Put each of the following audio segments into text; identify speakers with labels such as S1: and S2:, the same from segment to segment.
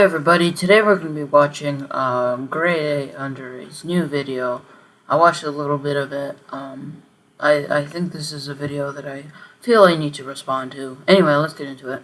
S1: Hey everybody, today we're going to be watching um, Gray under his new video. I watched a little bit of it. Um, I, I think this is a video that I feel I need to respond to. Anyway, let's get into it.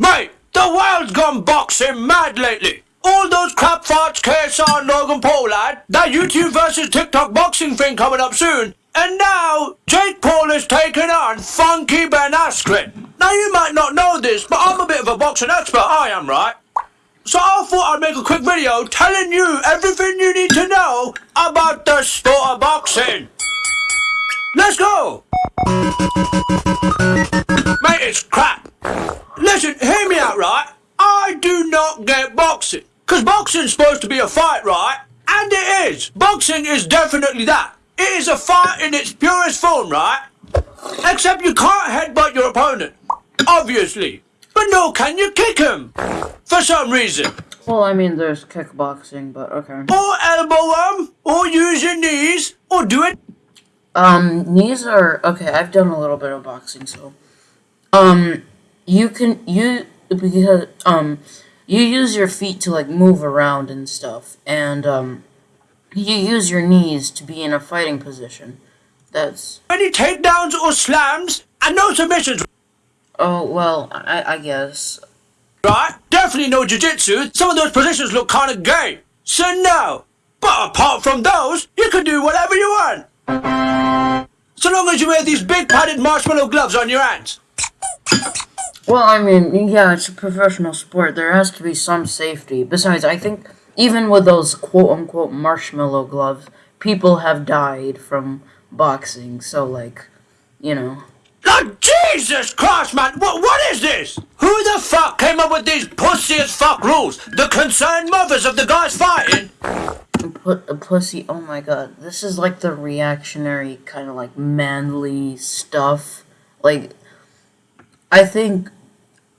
S2: Mate, the world's gone boxing mad lately. All those crap farts, KSI, Logan Paul lad, that YouTube versus TikTok boxing thing coming up soon. And now, Jake Paul has taken on Funky Ben Askren. Now you might not know this, but I'm a bit of a boxing expert, I am, right? So I thought I'd make a quick video telling you everything you need to know about the sport of boxing. Let's go! Mate, it's crap. Listen, hear me out, right? I do not get boxing. Because boxing's supposed to be a fight, right? And it is. Boxing is definitely that. It is a fight in its purest form, right? Except you can't headbutt your opponent. Obviously. But no, can you kick him? For some reason.
S1: Well, I mean, there's kickboxing, but okay.
S2: Or elbow him, or use your knees, or do it.
S1: Um, knees are, okay, I've done a little bit of boxing, so. Um, you can, you, because, um, you use your feet to, like, move around and stuff, and, um, you use your knees to be in a fighting position. That's...
S2: Any takedowns or slams, and no submissions.
S1: Oh, well, I, I guess.
S2: Right? Definitely no jiu-jitsu. Some of those positions look kind of gay. So no. But apart from those, you can do whatever you want. So long as you wear these big padded marshmallow gloves on your hands.
S1: Well, I mean, yeah, it's a professional sport. There has to be some safety. Besides, I think even with those quote-unquote marshmallow gloves, people have died from boxing. So, like, you know...
S2: Oh, Jesus Christ, man! What, what is this? Who the fuck came up with these pussy as fuck rules? The concerned mothers of the guys fighting?
S1: Put a pussy. Oh my god, this is like the reactionary kind of like manly stuff. Like, I think,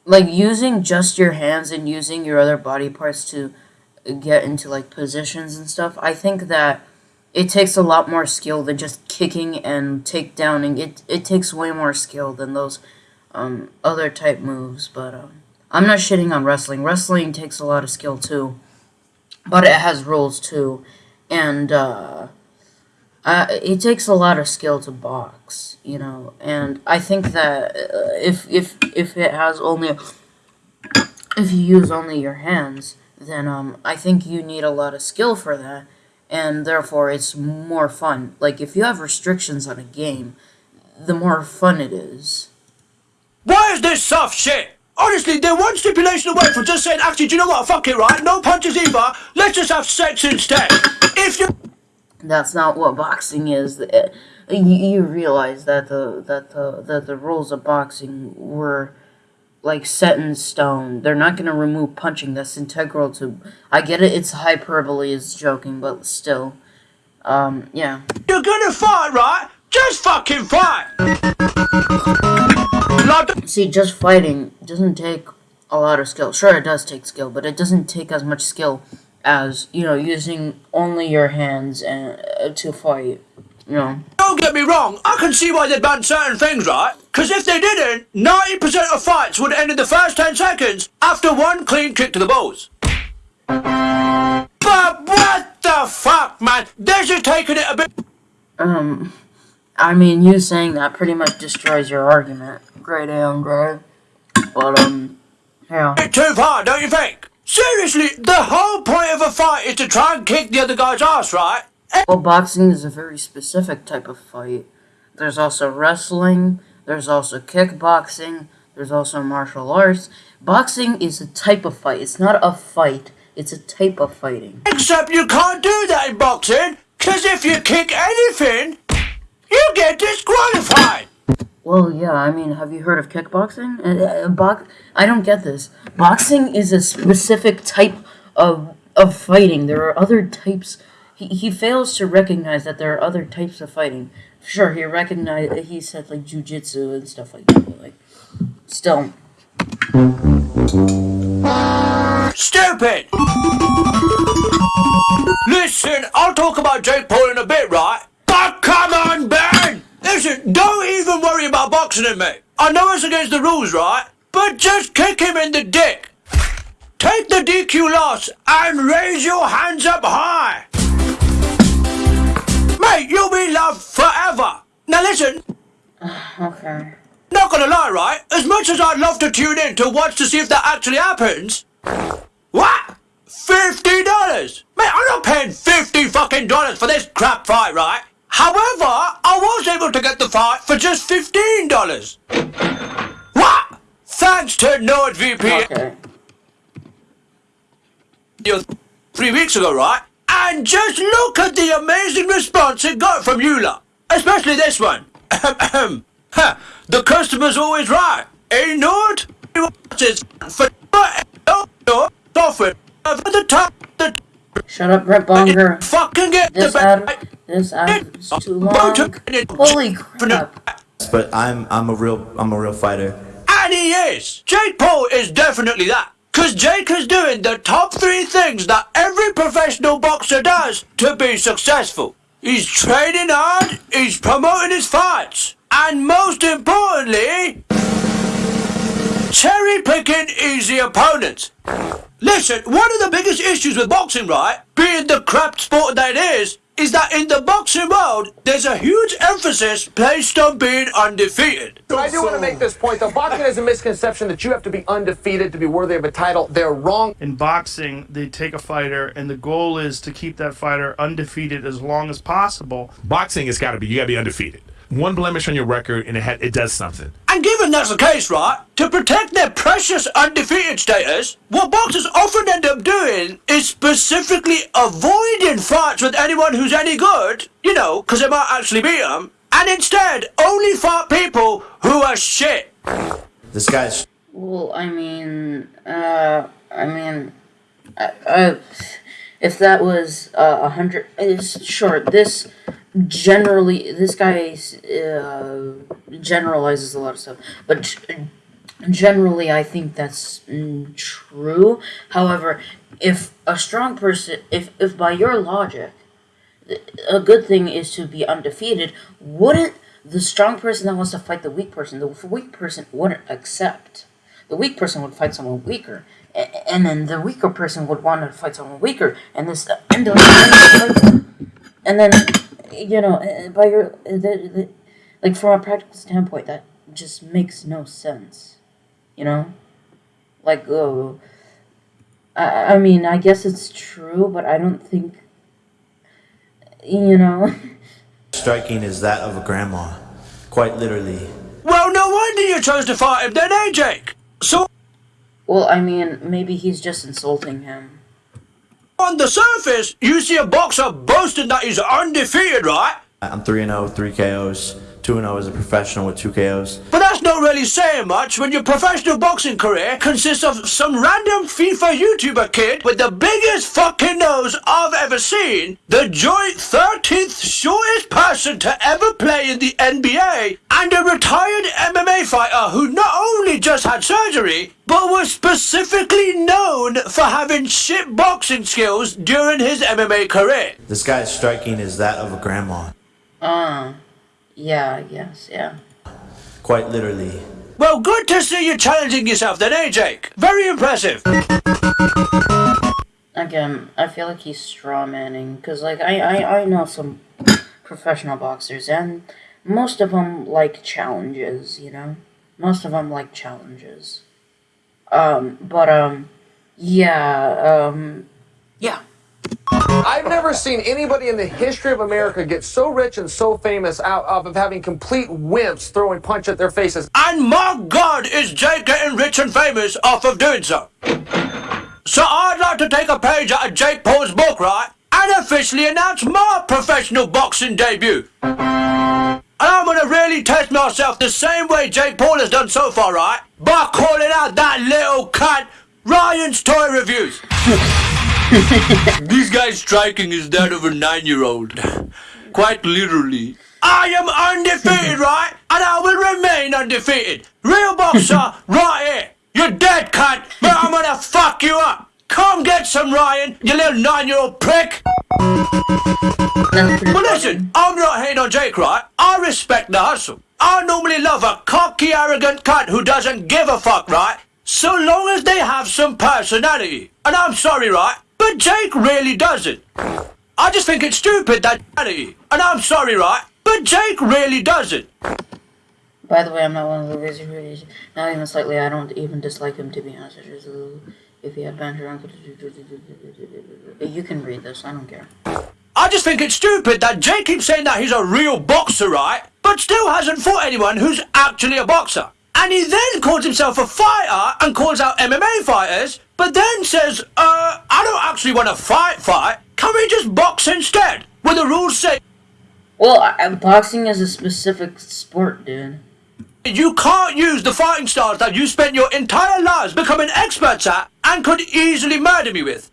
S1: like using just your hands and using your other body parts to get into like positions and stuff. I think that it takes a lot more skill than just kicking and takedowning. It it takes way more skill than those um, other type moves. But um, I'm not shitting on wrestling. Wrestling takes a lot of skill too, but it has rules too, and uh, uh, it takes a lot of skill to box. You know, and I think that uh, if if if it has only if you use only your hands, then um, I think you need a lot of skill for that and therefore it's more fun. Like, if you have restrictions on a game, the more fun it is.
S2: Why is this soft shit? Honestly, they're one stipulation away from just saying, actually, do you know what? Fuck it, right? No punches either. Let's just have sex instead. If you...
S1: That's not what boxing is. Uh, you, you realize that the that the that the rules of boxing were like set in stone. They're not going to remove punching. That's integral to. I get it. It's hyperbole. It's joking, but still. Um. Yeah.
S2: You're gonna fight, right? Just fucking fight.
S1: See, just fighting doesn't take a lot of skill. Sure, it does take skill, but it doesn't take as much skill as you know using only your hands and uh, to fight. You know.
S2: Don't get me wrong. I can see why they banned certain things, right? Because if they didn't, 90% of fights would end in the first 10 seconds after one clean kick to the balls. But what the fuck, man? They're just taking it a bit...
S1: Um, I mean, you saying that pretty much destroys your argument. Great Andre. But, um, yeah.
S2: Bit too far, don't you think? Seriously, the whole point of a fight is to try and kick the other guy's ass, right?
S1: Well, boxing is a very specific type of fight. There's also wrestling, there's also kickboxing. There's also martial arts. Boxing is a type of fight. It's not a fight. It's a type of fighting.
S2: Except you can't do that in boxing, because if you kick anything, you get disqualified.
S1: Well, yeah, I mean, have you heard of kickboxing? Uh, uh, box I don't get this. Boxing is a specific type of, of fighting. There are other types. He, he fails to recognize that there are other types of fighting. Sure, he recognized. He said like jujitsu and stuff like that. But, like, still.
S2: Stupid! Listen, I'll talk about Jake Paul in a bit, right? But come on, Ben! Listen, don't even worry about boxing. him, mate. I know it's against the rules, right? But just kick him in the dick. Take the DQ loss and raise your hands up high. Mate, you'll be loved forever. Now listen,
S1: Okay.
S2: not gonna lie, right? As much as I'd love to tune in to watch to see if that actually happens, what? Fifty dollars? Mate, I'm not paying fifty fucking dollars for this crap fight, right? However, I was able to get the fight for just fifteen dollars. What? Thanks to NordVPN
S1: Okay.
S2: three weeks ago, right? And just look at the amazing response it got from you lot. Especially this one. The customer's always right. A Nord is for software for the top the
S1: Shut up, Brett Bonger.
S2: fucking get
S1: This
S2: the
S1: ad, this ad is too long. Holy crap.
S3: But I'm I'm a real I'm a real fighter.
S2: And he is. Jake Paul is definitely that. Cause Jake is doing the top three things that every professional boxer does to be successful. He's training hard, he's promoting his fights, and most importantly, cherry picking easy opponents. Listen, one of the biggest issues with boxing, right, being the crap sport that it is, is that in the boxing world, there's a huge emphasis placed on being undefeated.
S4: So I do want to make this point, though. Boxing is a misconception that you have to be undefeated to be worthy of a title. They're wrong.
S5: in boxing, they take a fighter, and the goal is to keep that fighter undefeated as long as possible.
S6: boxing has got to be you got to be undefeated. One blemish on your record and it ha- it does something.
S2: And given that's the case, right, to protect their precious undefeated status, what boxers often end up doing is specifically avoiding fights with anyone who's any good, you know, because they might actually beat them, and instead only fight people who are shit.
S3: This guy's
S1: Well, I mean, uh, I mean, I, I, if that was uh, a hundred, it's sure. This generally, this guy uh, generalizes a lot of stuff, but generally, I think that's mm, true. However, if a strong person, if if by your logic, a good thing is to be undefeated, wouldn't the strong person that wants to fight the weak person, the weak person wouldn't accept. The weak person would fight someone weaker, and then the weaker person would want to fight someone weaker, and this and, the, and then you know uh, by your uh, the, the, like from a practical standpoint that just makes no sense, you know, like oh. I, I mean, I guess it's true, but I don't think, you know.
S3: striking is that of a grandma, quite literally.
S2: Well, no wonder you chose to fight him then, eh, Jake? So,
S1: Well, I mean, maybe he's just insulting him.
S2: On the surface, you see a boxer boasting that he's undefeated, right?
S3: I'm 3 and 0, 3 KOs, 2 and 0 as a professional with 2 KOs.
S2: But that's not really saying much when your professional boxing career consists of some random FIFA YouTuber kid with the biggest fucking nose I've ever seen, the joint 13th shortest person to ever play in the NBA, and a retired MMA fighter who not only just had surgery, but was specifically known for having shit boxing skills during his MMA career.
S3: This guy's striking is that of a grandma,
S1: Uh, yeah, I guess, yeah.
S3: Quite literally.
S2: Well, good to see you challenging yourself then, eh, Jake? Very impressive.
S1: Again, I feel like he's straw manning, because, like, I, I, I know some professional boxers, and most of them like challenges, you know? Most of them like challenges. Um, but, um, yeah, um, yeah.
S4: I've never seen anybody in the history of America get so rich and so famous out of having complete wimps throwing punch at their faces.
S2: And my God, is Jake getting rich and famous off of doing so? So I'd like to take a page out of Jake Paul's book, right? And officially announce my professional boxing debut. And I'm gonna really test myself the same way Jake Paul has done so far, right? By calling out that little cunt Ryan's Toy Reviews. guy's striking is that of a nine-year-old. Quite literally. I am undefeated, right? And I will remain undefeated. Real boxer, right here. You're dead, cunt, but I'm gonna fuck you up. Come get some, Ryan, you little nine-year-old prick. But listen, I'm not hating on Jake, right? I respect the hustle. I normally love a cocky, arrogant cunt who doesn't give a fuck, right? So long as they have some personality. And I'm sorry, right? But Jake really doesn't. I just think it's stupid that and I'm sorry, right? But Jake really doesn't.
S1: By the way, I'm not one of the lazy critics. Not even slightly. I don't even dislike him, to be honest. It's just a little- If he had banter on... You can read this. I don't care.
S2: I just think it's stupid that Jake keeps saying that he's a real boxer, right? But still hasn't fought anyone who's actually a boxer. And he then calls himself a fighter and calls out MMA fighters, but then says, uh, I don't actually want to fight, fight. Can we just box instead? Where the rules say
S1: Well, I, boxing is a specific sport, dude.
S2: you can't use the fighting styles that you spent your entire lives becoming experts at and could easily murder me with.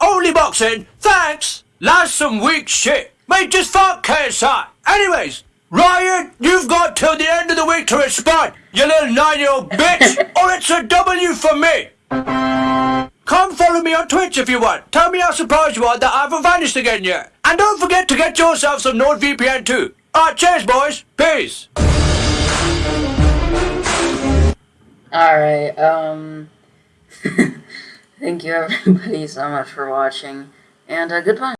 S2: Only boxing, thanks. That's some weak shit. Mate, just fuck KSI. Anyways, Ryan, you've got till the end of the week to respond, you little nine-year-old bitch, or it's a W for me. Come follow me on Twitch if you want. Tell me how surprised you are that I haven't vanished again yet. And don't forget to get yourself some NordVPN too. Alright, cheers boys. Peace.
S1: Alright, um... Thank you everybody so much for watching, and uh, goodbye.